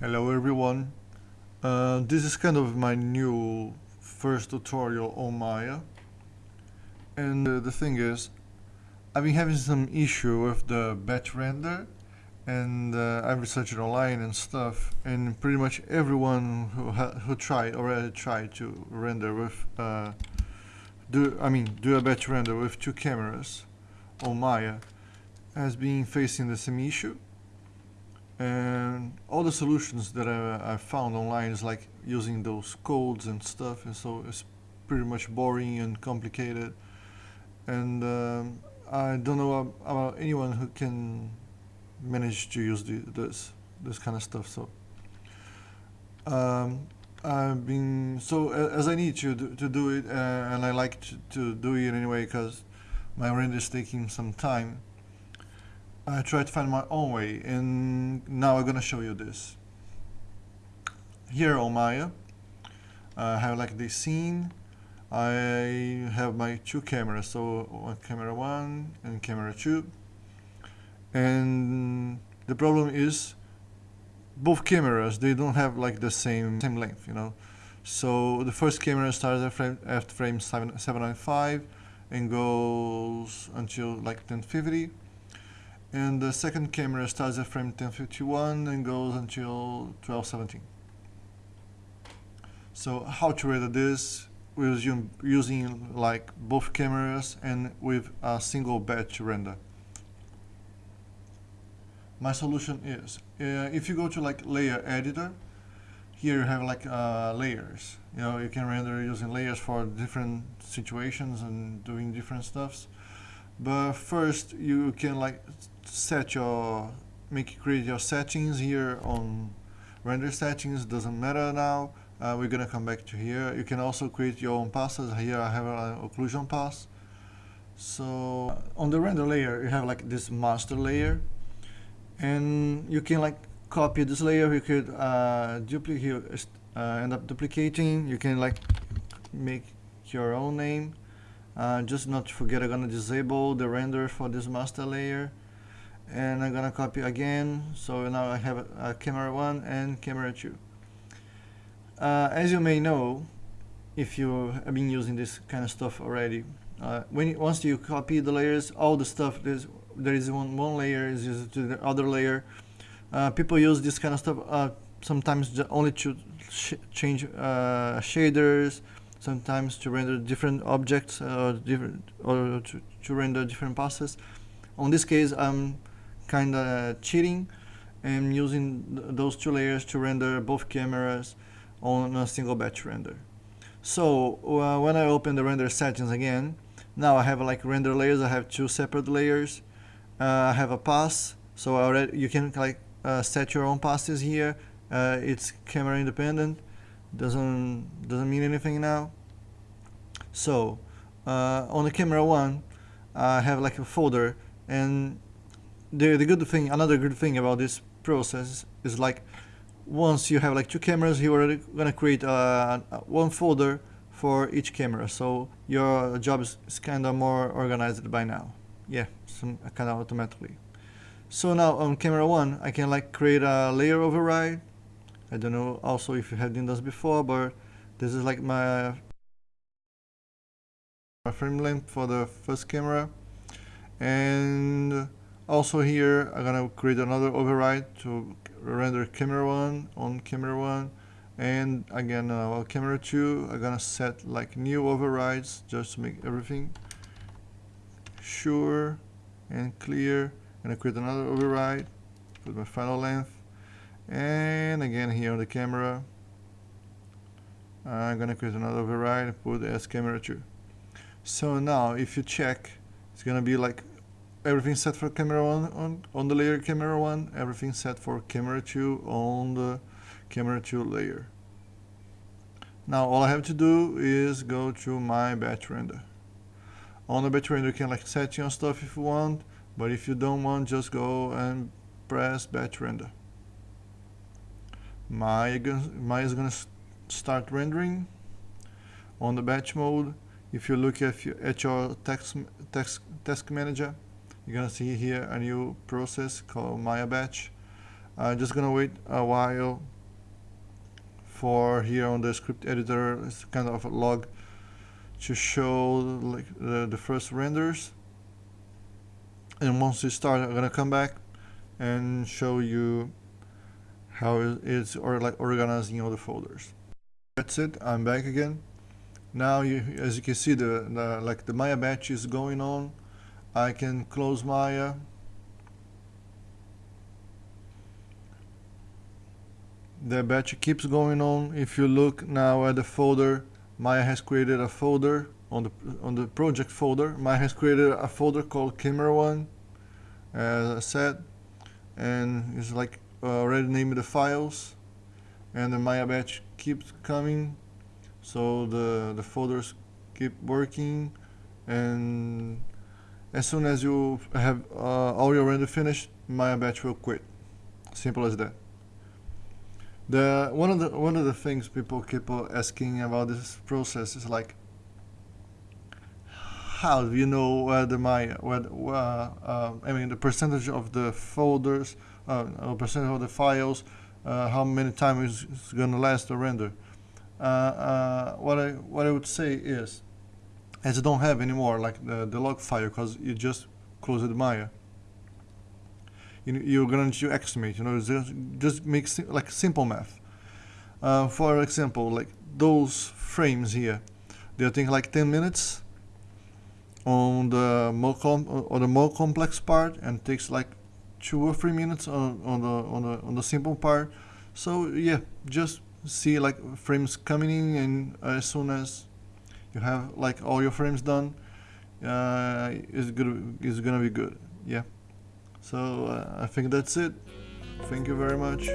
Hello everyone. Uh, this is kind of my new first tutorial on Maya. And uh, the thing is, I've been having some issue with the batch render and uh, I've researched online and stuff and pretty much everyone who who tried already tried to render with uh, do I mean do a batch render with two cameras on Maya has been facing the same issue and all the solutions that I, I found online is like using those codes and stuff and so it's pretty much boring and complicated. And um, I don't know about anyone who can manage to use the, this this kind of stuff so um, I've been so as I need to do, to do it uh, and I like to, to do it anyway because my render is taking some time I try to find my own way and now I'm gonna show you this. Here on Maya I have like this scene. I have my two cameras so camera 1 and camera 2 and the problem is both cameras they don't have like the same same length you know? So the first camera starts at frame, at frame 7, 795 and goes until like 1050 and the second camera starts at frame 1051 and goes until 1217 so how to render this? With using like both cameras and with a single batch render. My solution is uh, if you go to like layer editor here you have like uh, layers. You know you can render using layers for different situations and doing different stuffs but first you can like set your make create your settings here on render settings doesn't matter now. Uh, we're gonna come back to here. You can also create your own passes. Here I have an occlusion pass. So on the render layer you have like this master layer. And you can like copy this layer. You could uh, duplicate uh, end up duplicating. You can like make your own name uh, just not to forget I'm gonna disable the render for this master layer and I'm gonna copy again. So now I have a, a camera 1 and camera 2 uh, as you may know if you have been using this kind of stuff already uh, when once you copy the layers all the stuff there's there is one one layer is used to the other layer. Uh, people use this kind of stuff uh, sometimes only to sh change uh, shaders sometimes to render different objects or different or to, to render different passes on this case I'm kind of cheating and using th those two layers to render both cameras on a single batch render. So uh, when I open the render settings again, now I have like render layers, I have two separate layers. Uh, I have a pass, so already you can like uh, set your own passes here. Uh, it's camera independent, doesn't doesn't mean anything now. So uh, on the camera one, I have like a folder and the, the good thing, another good thing about this process is like once you have like two cameras, you're already gonna create a one folder for each camera. So your job is, is kind of more organized by now. Yeah, some kind of automatically. So now on camera one, I can like create a layer override. I don't know also if you have done this before, but this is like my, my frame length for the first camera. And also here I'm gonna create another override to render camera 1 on camera 1 and again uh, camera 2 I'm gonna set like new overrides just to make everything sure and clear. And I create another override put my final length and again here on the camera I'm gonna create another override put as camera 2 so now if you check it's gonna be like everything set for camera 1 on, on the layer camera 1, everything set for camera 2 on the camera 2 layer. Now all I have to do is go to my batch render. On the batch render you can like set your stuff if you want, but if you don't want just go and press batch render. My, my is gonna start rendering on the batch mode. If you look at, at your text, text, task manager, you're gonna see here a new process called Maya batch. I'm just gonna wait a while for here on the script editor it's kind of a log to show like the, the first renders and once you start I'm gonna come back and show you how it's or like organizing all the folders. That's it. I'm back again. Now you as you can see the, the like the Maya batch is going on. I can close Maya. The batch keeps going on. If you look now at the folder Maya has created a folder on the on the project folder. Maya has created a folder called camera one as I said and it's like already named the files and the Maya batch keeps coming. So the the folders keep working and as soon as you have uh, all your render finished Maya batch will quit. Simple as that. The one of the one of the things people keep asking about this process is like, how do you know where the my where, uh, uh, I mean the percentage of the folders, uh, or percentage of the files, uh, how many times it's gonna last the render. Uh, uh, what I what I would say is, as you don't have anymore like the the log file because you just closed Maya You, you're going to estimate you know just, just make like simple math uh, for example like those frames here they think like 10 minutes on the more com or the more complex part and takes like two or three minutes on, on the on the on the simple part so yeah just see like frames coming in and as soon as you have like all your frames done uh, is good is gonna be good yeah so uh, I think that's it. Thank you very much.